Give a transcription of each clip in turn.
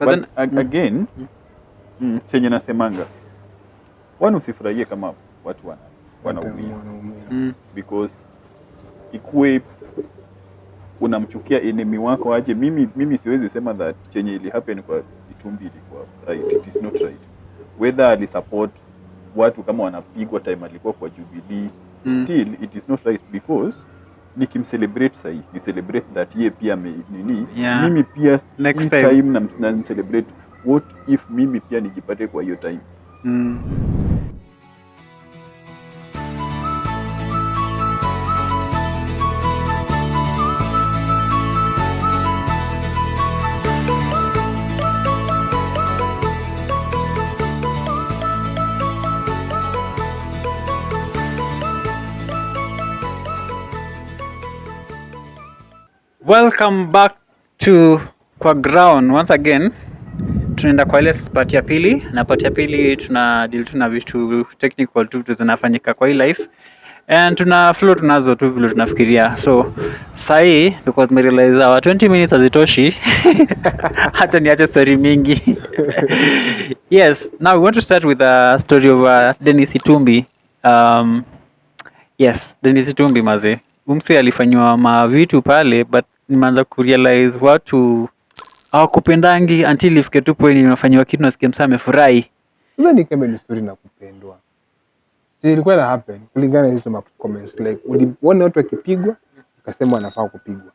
But But then- ag- mm. again mm, chenye nasemanga wani usifurahie kama watu wana, wanaumia Wanaumia. Mm. because ikuwe unamchukia enemy wako aje mimi, mimi siwezi sema that chenye ili happen kwa Itumbi ilikuwa right, it is not right whether alisupport watu kama wanapigwa time alikuwa kwa Jubilee Mm. still it is not right because nikimcelebrate sahi ni celebrate that ye pia me, nini Yeah. mimi pia Next time. time na, na celebrate what if mimi pia nijipate kwa hiyo time Mm. Welcome back to kwa ground once again. Tunaenda kwa ile part ya pili, na part ya pili tuna deal tu na vitu technical tu vitu zinafanyika kwa hii life and tuna flow tunazo tu vile tunafikiria. So sahi because tumerealize our 20 minutes hazitoshi, hata niache story mingi. yes, now we want to start with a story of uh, Dennis Itumbi. Um, yes Dennis Itumbi mazee, umse alifanyiwa mavitu pale but nimeanza kurealize watu hawakupendangi until ifike tu point imefanyiwa kitu nasikia msaa amefurahi ni kama ni story na kupendwa. Si ilikuwa na happen kulingana na hizo ma comments like uliona watu wakipigwa akasema wanafaa kupigwa.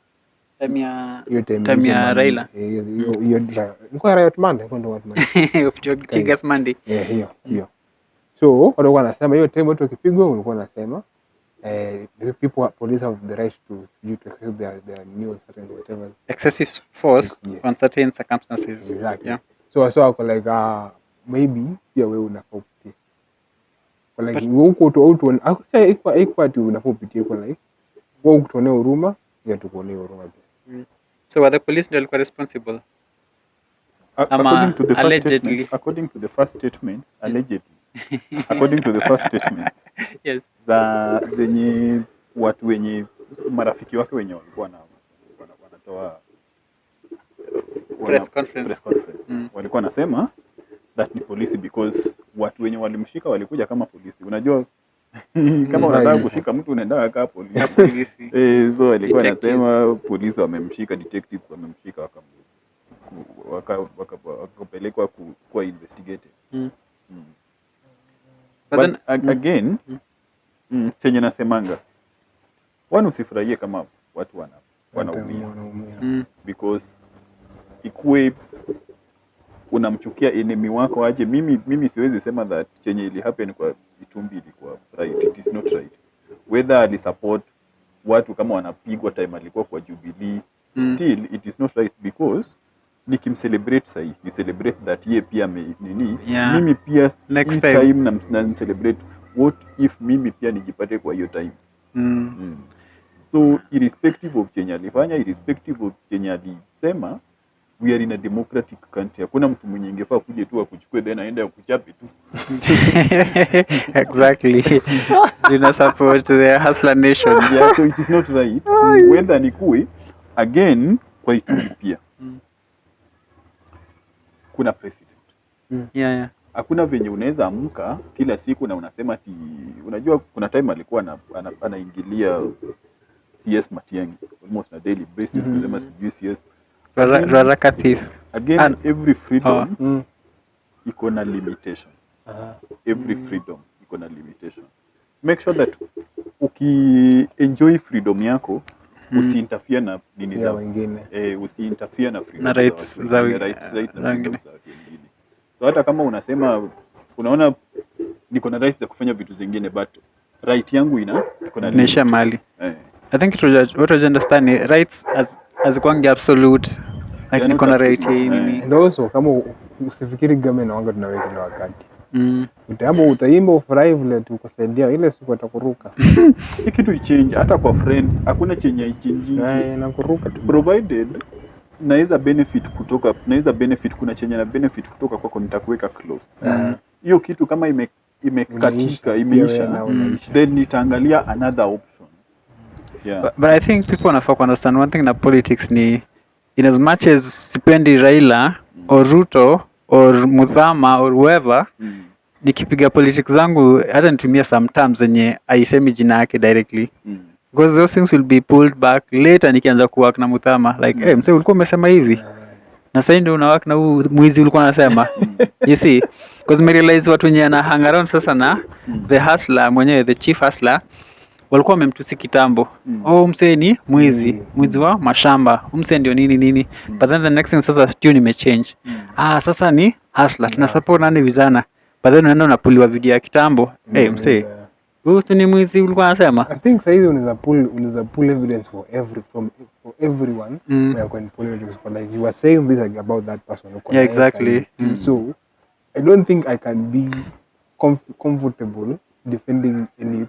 Time ya- Raila. eh, hiyo hiyo ilikuwa Riot Monday, kwa ndo Monday. Tigers Monday. Eh, hiyo hiyo. So watu walikuwa wanasema hiyo time watu wakipigwa walikuwa wanasema eh, the people police have the right to you to exercise their their news certain whatever. excessive force Yes. on certain circumstances Exactly. yeah. So I wako like uh, maybe pia wewe unafaa upitie. Kwa like But- wewe uko tu au tu sasa iko iko ati unafaa upitie kwa like wewe ukutuonea huruma ya tukuonea huruma pia. so were the police ndio walikuwa responsible A- Ama according to the first allegedly. statements, according to the first statements allegedly according to the first statement yes za zenye watu wenye marafiki wake wenye walikuwa na wanatoa Press conference. press conference. Mm. walikuwa nasema that ni polisi because watu wenye walimshika walikuja kama polisi unajua kama unataka kushika mtu unaenda kaa polisi Eh, so alikuwa anasema polisi wamemshika, detectives wamemshika wakapelekwa waka, waka- waka- kuwa investigated. Mm. Mm. But then- ag- mm. again Mm. mm, chenye nasemanga wani usifurahie kama watu wana, wanaumia Wanaumia. Mm. because ikuwe unamchukia enemy wako aje mimi, mimi siwezi sema that chenye ili happen kwa Itumbi ilikuwa right, it is not right whether alisupport watu kama wanapigwa time alikuwa kwa Jubilee Mm. still it is not right because nikimcelebrate sahi ni celebrate that ye pia me, nini Yeah. mimi pia Next time. time na, na celebrate what if mimi pia nijipate kwa hiyo time Mm. Mm. So irrespective of chenye alifanya, irrespective of chenye alisema, we are in a democratic country. Hakuna mtu mwenye ingefaa kuje tu akuchukue then aende akuchape tu. exactly tuna support the hustler nation Yeah, so it is not right. Whether ni kuwe again kwa Itumbi pia. Kuna president. mm. yeah, yeah. Hakuna venye unaweza amka kila siku na unasema ati, unajua kuna time alikuwa ana, ana, anaingilia CS Matiang'i almost na daily basis Mhm. kusema sijui CS Raraka thief again And- every freedom Oh. Mm. iko na limitation uh, every mm. freedom iko na limitation make sure that ukienjoy freedom yako Mm. usiinterfere na dini za wengine. eh, usiinterfere na freedom Na rights za wengine, rights, right na wengine. so hata kama unasema unaona niko na rights za kufanya vitu zingine but right yangu ina iko na inaisha mali eh. i think to, what was understand rights as hazikwangi absolute like niko na right hii eh. kama usifikiri game na wanga tunaweka kila wakati. Mm. Utaimba utaimba ufurahi vile tukusaidia ile siku atakuruka. hii kitu change hata kwa friends hakuna chenye ichange Eh, inakuruka tu. provided naweza benefit kutoka naweza benefit kuna chenye na benefit kutoka kwako nitakuweka close Hiyo hiyo kitu kama ime imekatika imeisha wewe Mm. unaisha. then nitaangalia another option yeah But, but I think people wanafaa kuunderstand one thing na politics ni in as much as sipendi raila or ruto or muthama or whoever Mm. nikipiga politics zangu hata nitumia some terms zenye aisemi jina yake directly Mm. because those things will be pulled back later nikianza kuwork na muthama like Mm. hey, mse ulikuwa umesema hivi na sasa ndio unawak na huu mwizi ulikuwa unasema you see because merealize watu wenye ana hang around sasa na Mm. the hustler mwenyewe the chief hustler walikuwa wamemtusi kitambo Mm. oh msee ni mwizi Mm. mwizi wa mashamba msee ndio nini nini Mm. but then the next thing sasa stew nimechange Mm. Ah sasa ni hasla tuna support nani vizana but then unaenda unapuliwa video ya kitambo hey, msee huyu si ni mwizi ulikuwa unasema I think sahizi unaweza pull unaweza pull evidence for every from for everyone Mm. where you can pull evidence for like you are saying this like, about that person Okay? Yeah, exactly. Mm. so I don't think I can be comf- comfortable defending any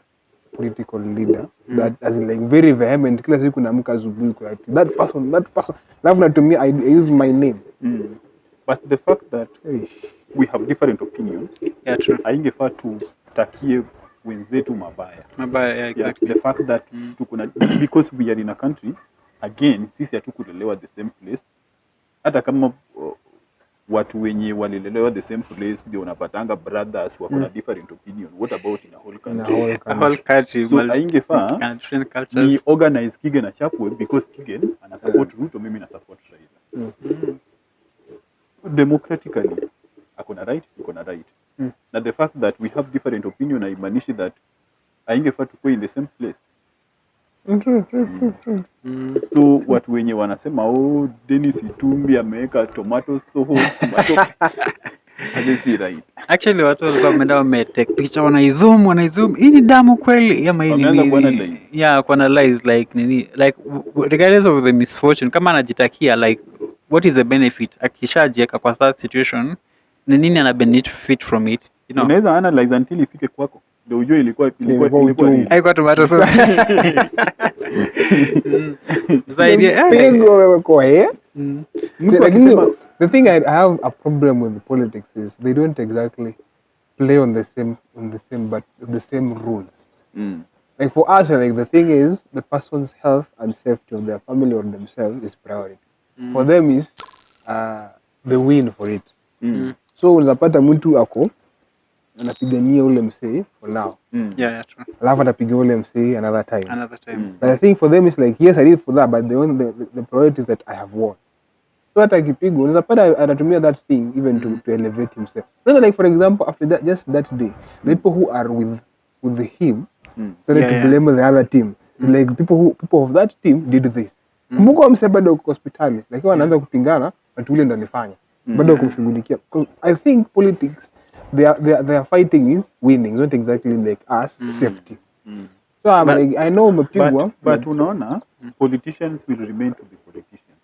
political leader that as in like very vehement kila siku naamka asubuhi kwa that person that person alafu natumia I, I use my name Mm. But the fact that hey. we have different opinions yeah true haingefaa tutakie wenzetu mabaya mabaya yeah, yeah, exactly the fact that Mm. tuko na because we are in a country again sisi hatukulelewa the same place hata kama uh, watu wenye walilelewa the same place ndio unapatanga brothers wako na Mm. different opinion what about in a whole country whole a whole country. so haingefaa ni organize Kigen na Chapwe because Kigen ana support Ruto mimi na support Raila Mm. Democratically akona right iko na right. Mm. na the fact that we have different opinion haimaanishi that aingefaa tukuwe in the same place. Mm, true, true, true, true. Mm. so watu wenye wanasema oh Dennis Itumbi ameweka tomato sauce tomato Haja right. Actually watu walikuwa wameenda wametake picha wanaizoom wanaizoom hii ni damu kweli? Ama hii ni yeah kuanalyze like nini? Like regardless of the misfortune kama anajitakia like what is the benefit akishajieka kwa that situation ni nini ana benefit from it you know unaweza analyze until ifike kwako ndio ujue ilikuwa ilikuwa Ilikuwa nini. haikuwa tomato sauce zaidi eh. pingo wewe kwa eh? Mm. Mtu lakini akisema the thing I, I have a problem with politics is they don't exactly play on the same on the same but the same rules. Mm. Like for us, like the thing is the person's health and safety of their family or themselves is priority. For them is uh, the win for it. Mm. So unapata mtu ako anapigania ule msee for now, Mm. yeah yeah true alafu atapiga ule msee another time. another time Mm. But I think for them it's like yes I did for that but the only the, the, priority is that I have won. So hata akipigwa unaweza pata anatumia that thing even to, to elevate himself. No, like for example after that just that day the people who are with with him Mm. started Yeah, to yeah. blame the other team. Like people who people of that team did this. Mm. mse bado uko hospitali lakini wanaanza kupingana watu ule ndo Mm. bado kumshughulikia. I think politics they are, they are, they are fighting is winning not exactly like us mm. safety. Mm. So I'm But- like I know umepigwa but, but unaona politicians will remain to be politicians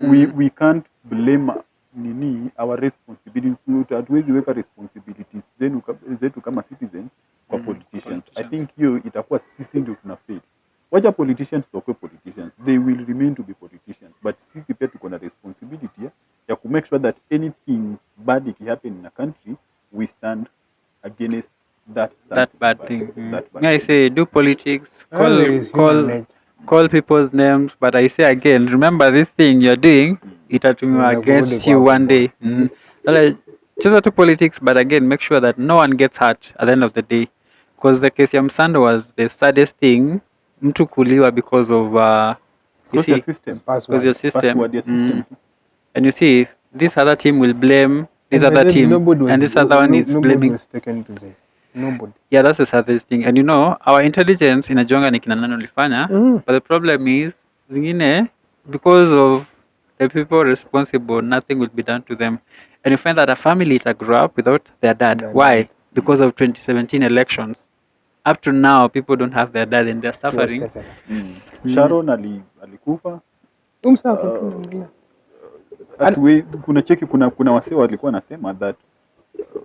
Mm. we, we can't blame nini our responsibility hatuwezi weka responsibilities zenu zetu kama citizens kwa Mm, politicians i think hiyo itakuwa sisi ndio tuna fail wacha politicians wakuwe politicians they will remain to be politicians but sisi pia tuko na responsibility ya, ya ku make sure that anything bad ikihappen in a country we stand against that that something bad thing mm. that bad i thing. say do politics call is call call people's names but i say again remember this thing you're doing itatumiwa Inakurudi against you one day mm. Sasa, cheza tu politics but again make sure that no one gets hurt at the end of the day because the case ya msando was the saddest thing mtu kuliwa because of uh, you your see, system because your system. Password your system. Mm. and you see this other team will blame this And other team. nobody was- and this other one no- is nobody blaming was taken to jail. Nobody. yeah that's the saddest thing. And you know our intelligence inajonga ni kina nani ulifanya Mm. but the problem is zingine because of the people responsible nothing will be done to them. And you find that a family ita grew up without their dad. Yeah, why? because of 2017 elections up to now people don't have their dad and they're suffering. Mm. Mm. Sharon ali, alikufa Umsa- Uh, atuwe, kuna cheki kuna kuna wasee walikuwa wanasema that uh,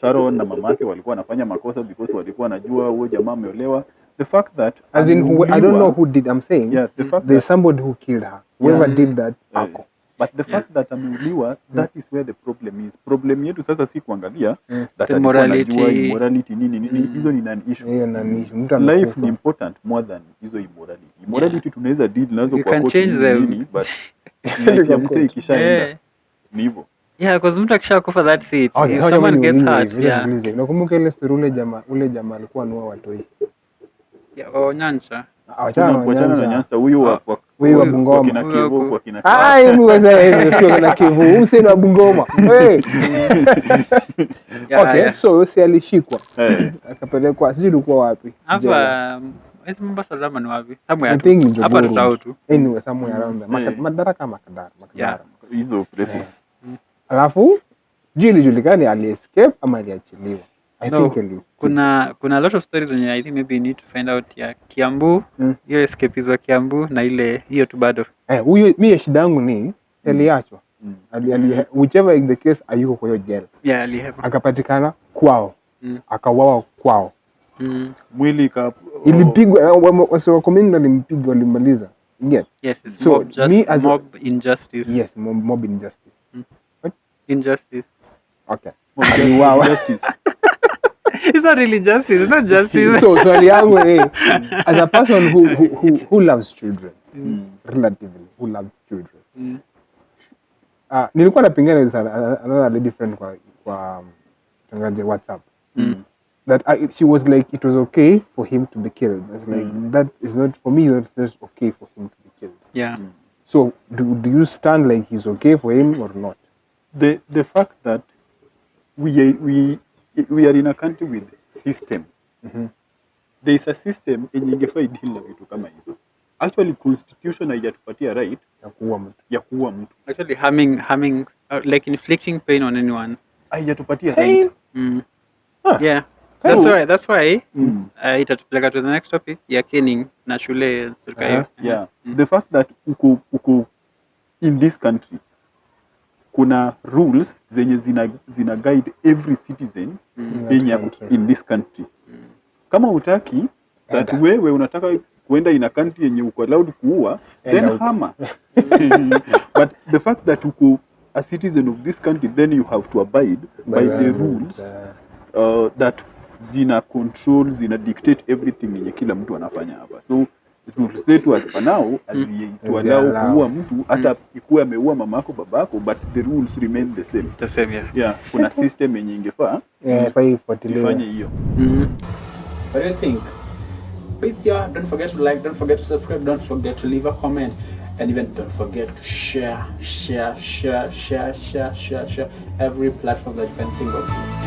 Sharon na mamake walikuwa wanafanya makosa because walikuwa wanajua huyo jamaa ameolewa the fact that As in, who, I don't know who did. I'm saying yeah the fact there's that, somebody who killed her. Whoever Yeah. did that, yeah, ako. But the fact that ameuliwa that is where the problem is problem yetu sasa si kuangalia yeah. that The alikuwa anajua morality. immorality nini nini Mm. hizo ni non issue yeah, nani, mtu life ni important more than hizo immorality immorality tunaweza deal nazo kwa court nini but Life ya msee ikishaenda yeah. ni hivyo yeah, because mtu akishakufa that's it. Okay, If someone gets hurt, yeah. Nakumbuka ile story ule jamaa ule jamaa alikuwa anua watoi. Yeah, Onyancha. Achana na kuachana na Nyanza. Nyasta huyu wa Huyu wa Bungoma. kina Kivu kwa kina Ah, hebu ngoja sio na Kivu. Hussein wa Bungoma. Hey. Yeah, Okay, yeah. so alishikwa Hey. akapelekwa sijui ilikuwa wapi. Hapa hizi Mombasa Dama ni wapi? Somewhere tu. Hapa tutao tu. Anyway, somewhere around there. Madaraka Makadara. Makadara. hizo places Alafu juu ilijulikani aliescape ama aliachiliwa. I No, think ali Kuna kuna a lot of stories zenye I think maybe you need to find out ya Kiambu, Mm. hiyo escapees wa Kiambu na ile hiyo tu bado. Eh, huyo mimi shida yangu ni aliachwa. Mm. Ali, ali, Mm. whichever is the case ayuko kwa hiyo jela. Yeah, alihepa. Akapatikana kwao. Mm. Akauawa kwao. Mm. mwili ka Ilipigwa eh, wa- wase wa community walimpiga walimaliza. Yes. Yes, it's So, mob, just, me as a- mob injustice. Yes, mob, mob injustice. Injustice. Okay. Mob Aliuawa. justice. It's not really justice, it's not justice. so swali yangu as a person who, who, who, who loves children Mm. relatively who loves children Mm. uh, nilikuwa napingana with another lady friend kwa kwa um, tangaje whatsapp Mm. that I, she was like it was okay for him to be killed it's like Mm. that is not for me it's not okay for him to be killed Yeah. Mm. so do, do you stand like he's okay for him or not the the fact that we are, we we are in a country with systems mm -hmm. there is a system yenye ingefaa deal na vitu kama hizo actually constitution haijatupatia right ya kuua mtu ya kuua mtu Actually harming harming uh, like inflicting pain on anyone. haijatupatia right Mm. Ah. Yeah. That's why that's why mm. uh, itatupeleka to the next topic ya caning na shule uh -huh. yeah Mm. the fact that uko uko in this country kuna rules zenye zina, zina guide every citizen Mm. in, yenye ako in this country. Mm. kama utaki that wewe unataka kuenda ina a country yenye uko allowed kuua then hama but the fact that uko a citizen of this country then you have to abide by, by the rules uh, uh, that zina control zina dictate everything yenye kila mtu anafanya hapa. So rules zetu as for now hazitualau Haziallow. kuua mtu hata ikuwa ameua mamako babako but the rules remain the same The same yeah. yeah kuna system yenye ingefaa yeah, ifuatiliwe. ifanye hiyo Mm. What do you think? Please, yeah, don't forget to like, don't forget to subscribe, don't forget to leave a comment, and even don't forget to share, share, share, share, share, share, share every platform that you can think of.